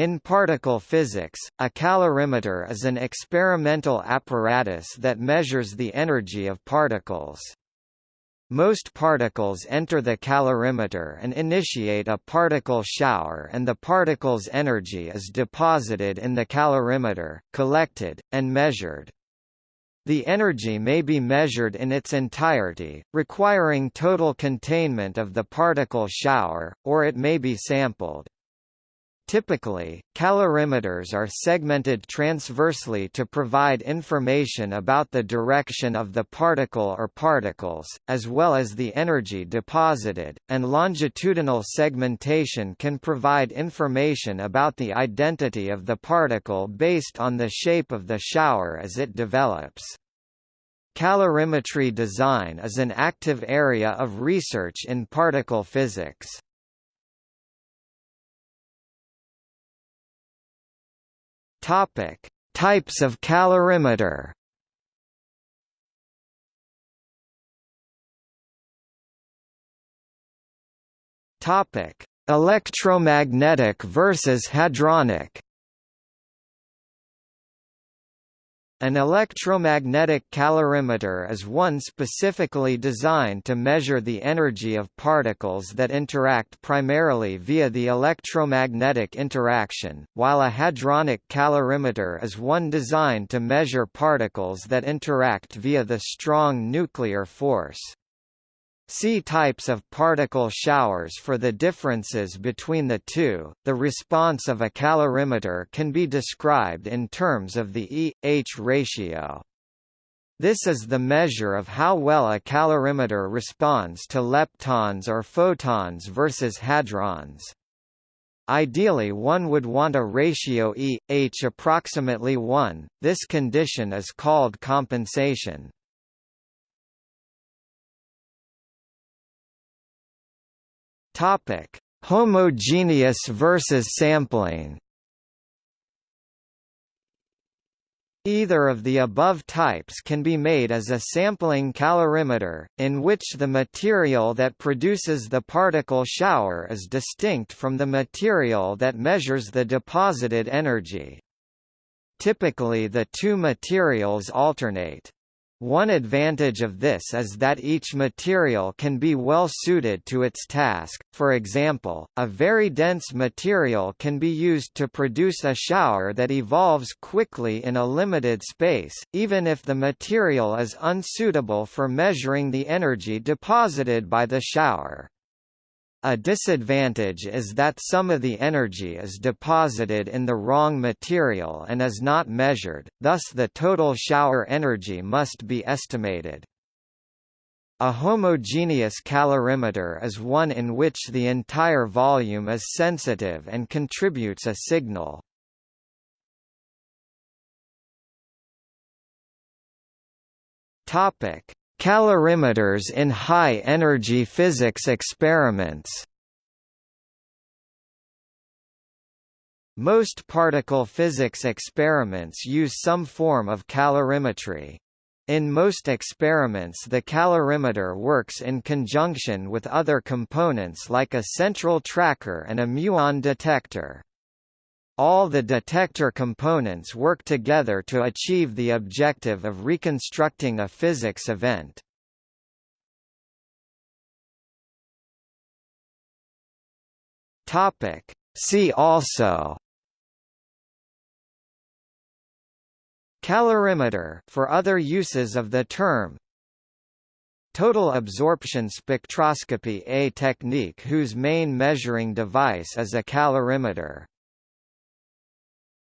In particle physics, a calorimeter is an experimental apparatus that measures the energy of particles. Most particles enter the calorimeter and initiate a particle shower and the particle's energy is deposited in the calorimeter, collected, and measured. The energy may be measured in its entirety, requiring total containment of the particle shower, or it may be sampled. Typically, calorimeters are segmented transversely to provide information about the direction of the particle or particles, as well as the energy deposited, and longitudinal segmentation can provide information about the identity of the particle based on the shape of the shower as it develops. Calorimetry design is an active area of research in particle physics. Topic: Types of calorimeter. Topic: Electromagnetic versus hadronic. An electromagnetic calorimeter is one specifically designed to measure the energy of particles that interact primarily via the electromagnetic interaction, while a hadronic calorimeter is one designed to measure particles that interact via the strong nuclear force. See types of particle showers for the differences between the two. The response of a calorimeter can be described in terms of the E-H ratio. This is the measure of how well a calorimeter responds to leptons or photons versus hadrons. Ideally one would want a ratio E-H approximately 1, this condition is called compensation. Topic: Homogeneous versus sampling. Either of the above types can be made as a sampling calorimeter, in which the material that produces the particle shower is distinct from the material that measures the deposited energy. Typically the two materials alternate. One advantage of this is that each material can be well suited to its task, for example, a very dense material can be used to produce a shower that evolves quickly in a limited space, even if the material is unsuitable for measuring the energy deposited by the shower. A disadvantage is that some of the energy is deposited in the wrong material and is not measured, thus the total shower energy must be estimated. A homogeneous calorimeter is one in which the entire volume is sensitive and contributes a signal. Topic: Calorimeters in high-energy physics experiments Most particle physics experiments use some form of calorimetry. In most experiments the calorimeter works in conjunction with other components like a central tracker and a muon detector. All the detector components work together to achieve the objective of reconstructing a physics event. Topic. See also Calorimeter for other uses of the term Total absorption spectroscopy a technique whose main measuring device is a calorimeter